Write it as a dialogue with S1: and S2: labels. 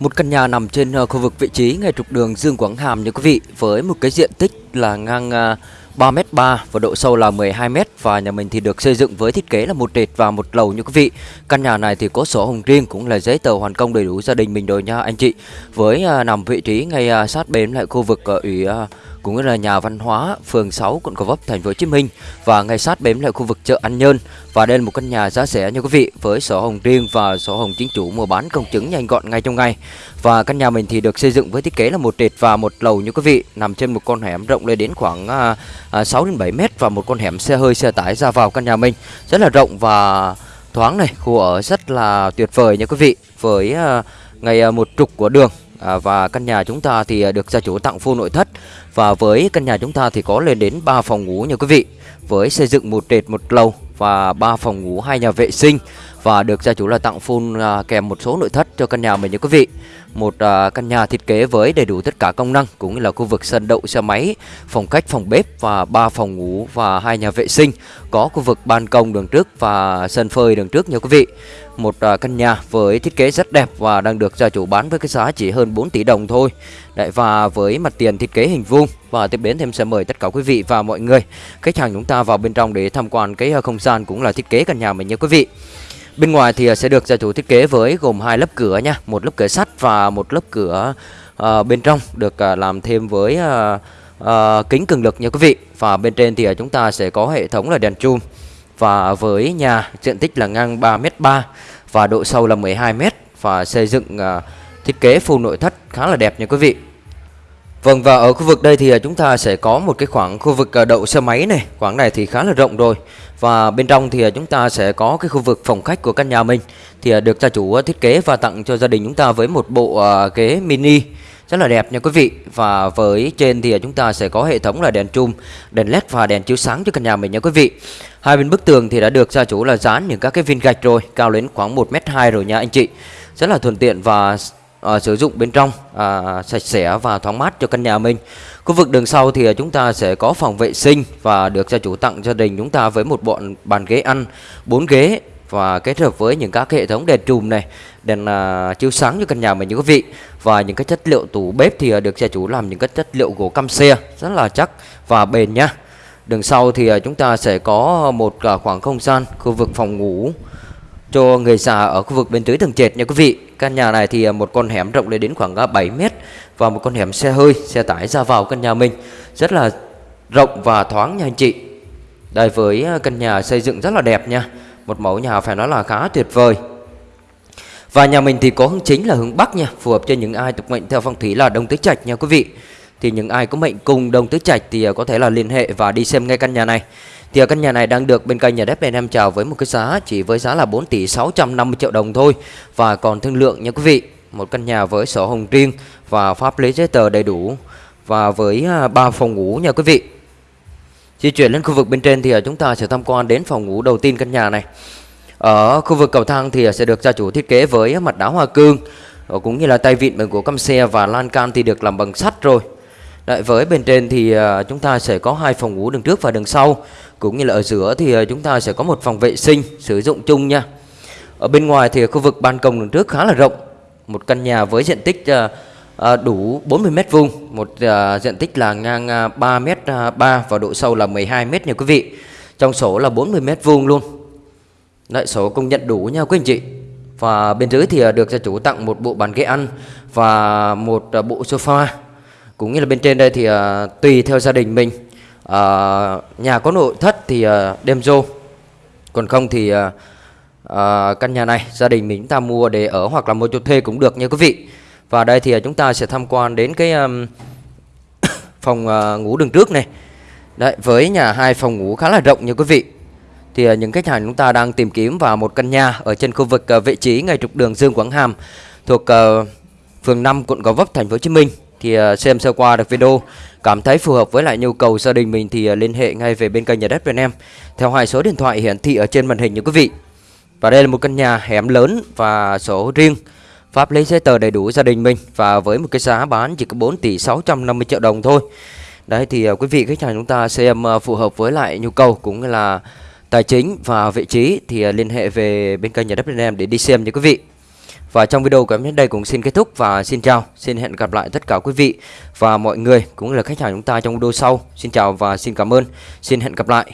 S1: Một căn nhà nằm trên ờ, khu vực vị trí ngay trục đường Dương Quảng Hàm như quý vị, với một cái diện tích là ngang ờ, 3m3 và độ sâu là 12m và nhà mình thì được xây dựng với thiết kế là một trệt và một lầu như quý vị. Căn nhà này thì có sổ hồng riêng cũng là giấy tờ hoàn công đầy đủ gia đình mình rồi nha anh chị. Với ờ, nằm vị trí ngay sát bên lại khu vực ủy cũng cũng là nhà văn hóa phường 6 quận Gò Vấp thành phố Hồ Chí Minh. Và ngay sát bếm lại khu vực chợ An Nhơn. Và đây là một căn nhà giá rẻ nha quý vị với sổ hồng riêng và sổ hồng chính chủ mua bán công chứng nhanh gọn ngay trong ngày. Và căn nhà mình thì được xây dựng với thiết kế là một trệt và một lầu như quý vị nằm trên một con hẻm rộng lên đến khoảng à, à, 6 đến 7 mét và một con hẻm xe hơi xe tải ra vào căn nhà mình. Rất là rộng và thoáng này khu ở rất là tuyệt vời nha quý vị với à, ngày à, một trục của đường. À, và căn nhà chúng ta thì à, được gia chủ tặng full nội thất và với căn nhà chúng ta thì có lên đến 3 phòng ngủ nha quý vị. Với xây dựng một trệt một lầu và 3 phòng ngủ, hai nhà vệ sinh. Và được gia chủ là tặng full à, kèm một số nội thất cho căn nhà mình nha quý vị một à, căn nhà thiết kế với đầy đủ tất cả công năng cũng như là khu vực sân đậu xe máy phòng khách phòng bếp và ba phòng ngủ và hai nhà vệ sinh. Có khu vực ban công đường trước và sân phơi đường trước nha quý vị. Một uh, căn nhà với thiết kế rất đẹp và đang được gia chủ bán với cái giá chỉ hơn 4 tỷ đồng thôi. Đấy, và với mặt tiền thiết kế hình vuông. Và tiếp đến thêm sẽ mời tất cả quý vị và mọi người. Khách hàng chúng ta vào bên trong để tham quan cái à, không gian cũng là thiết kế căn nhà mình nha quý vị. Bên ngoài thì sẽ được gia chủ thiết kế với gồm hai lớp cửa nha, một lớp cửa sắt và một lớp cửa à, bên trong được à, làm thêm với à, à, kính cường lực nha quý vị. Và bên trên thì à, chúng ta sẽ có hệ thống là đèn chum và với nhà diện tích là ngang 3m3 và độ sâu là 12m và xây dựng à, thiết kế full nội thất khá là đẹp nha quý vị. Vâng và ở khu vực đây thì à, chúng ta sẽ có một cái khoảng khu vực à, đậu xe máy này. Khoảng này thì khá là rộng rồi. Và bên trong thì à, chúng ta sẽ có cái khu vực phòng khách của căn nhà mình. Thì được gia chủ thiết kế và tặng cho gia đình chúng ta với một bộ ghế mini rất là đẹp nha quý vị. Và với trên thì chúng ta sẽ có hệ thống là đèn chum, đèn led và đèn chiếu sáng cho căn nhà mình nha quý vị. Hai bên bức tường thì đã được gia chủ là dán những các cái viên gạch rồi Cao đến khoảng 1m2 rồi nha anh chị. Rất là thuận tiện và uh, sử dụng bên trong uh, sạch sẽ và thoáng mát cho căn nhà mình. Khu vực đường sau thì à, chúng ta sẽ có phòng vệ sinh và được gia chủ tặng gia đình chúng ta với một bọn bàn ghế ăn, bốn ghế và kết hợp với những các hệ thống đèn trùm này, đèn uh, chiếu sáng cho căn nhà mình như quý vị và những cái chất liệu tủ bếp thì được gia chủ làm những cái chất liệu gỗ căm xe rất là chắc và bền nhá. Đường sau thì chúng ta sẽ có một khoảng không gian khu vực phòng ngủ cho người già ở khu vực bên dưới tầng trệt nha quý vị. Căn nhà này thì à, một con hẻm rộng lên đến khoảng à, 7 mét và một con hẻm xe hơi, xe tải ra vào căn nhà mình rất là rộng và thoáng nha anh chị. Đây với à, căn nhà xây dựng rất là đẹp nha. Một mẫu nhà phải nói là khá tuyệt vời. Và nhà mình thì có hướng chính là hướng Bắc nha, phù hợp cho những ai tục mệnh theo phong thủy là Đông Tứ Trạch nha quý vị. Thì những ai có mệnh cùng Đông Tứ Trạch thì có thể là liên hệ và đi xem ngay căn nhà này. Thì căn nhà này đang được bên kênh nhà đất bên em chào với một cái giá, chỉ với giá là 4 tỷ 650 triệu đồng thôi và còn thương lượng, nha quý vị. Một căn nhà với sổ hồng riêng và pháp lý giấy tờ đầy đủ và với à, ba phòng ngủ, nha quý vị. Di chuyển lên khu vực bên trên thì à, chúng ta sẽ tham quan đến phòng ngủ đầu tiên căn nhà này. Ở khu vực cầu thang thì à, sẽ được gia chủ thiết kế với mặt đá hoa cương ờ, cũng như là tay vịn bằng gỗ căm xe và lan can thì được làm bằng sắt rồi. Đấy, với bên trên thì uh, chúng ta sẽ có hai phòng ngủ đường trước và đường sau cũng như là ở giữa thì uh, chúng ta sẽ có một phòng vệ sinh sử dụng chung nha. Ở bên ngoài thì khu vực ban công đường trước khá là rộng, một căn nhà với diện tích uh, đủ 40 m vuông, một diện tích là ngang 3 m 3 và độ sâu là 12 m nha quý vị. Trong sổ là 40 m vuông luôn. Đấy, sổ công nhận đủ nha quý anh chị. Và bên dưới thì được gia chủ tặng một bộ bàn ghế ăn và một bộ sofa cũng như là bên trên đây thì uh, tùy theo gia đình mình. Uh, nhà có nội thất thì uh, đem vô. Còn không thì uh, uh, căn nhà này gia đình mình chúng ta mua để ở hoặc là mua cho thuê cũng được nha quý vị. Và đây thì uh, chúng ta sẽ tham quan đến cái um, phòng uh, ngủ đường trước này. Đấy với nhà hai phòng ngủ khá là rộng nha quý vị. Thì uh, những khách hàng chúng ta đang tìm kiếm vào một căn nhà ở trên khu vực uh, vị trí ngay trục đường Dương Quảng Hàm thuộc uh, phường 5 quận Gò Vấp thành phố Hồ Chí Minh thì ờ, xem sơ qua được video cảm thấy phù hợp với lại nhu cầu gia đình mình thì ờ, liên hệ ngay về bên kênh nhà đất việt nam theo hai số điện thoại hiển thị ở trên màn hình như quý vị. Và đây là một căn nhà hẻm lớn và sổ riêng pháp lý giấy tờ đầy đủ gia đình mình và với một cái giá bán chỉ có 4 tỷ 650 triệu đồng thôi. Đấy, thì ờ, quý vị, khách hàng chúng ta xem phù hợp với lại nhu cầu cũng như là tài chính và vị trí thì liên hệ về bên kênh nhà đất việt nam để đi xem nha quý vị. Và trong video của em đến đây cũng xin kết thúc và xin chào, xin hẹn gặp lại tất cả quý vị và mọi người cũng là khách hàng chúng ta trong video sau. Xin chào và xin cảm ơn, xin hẹn gặp lại.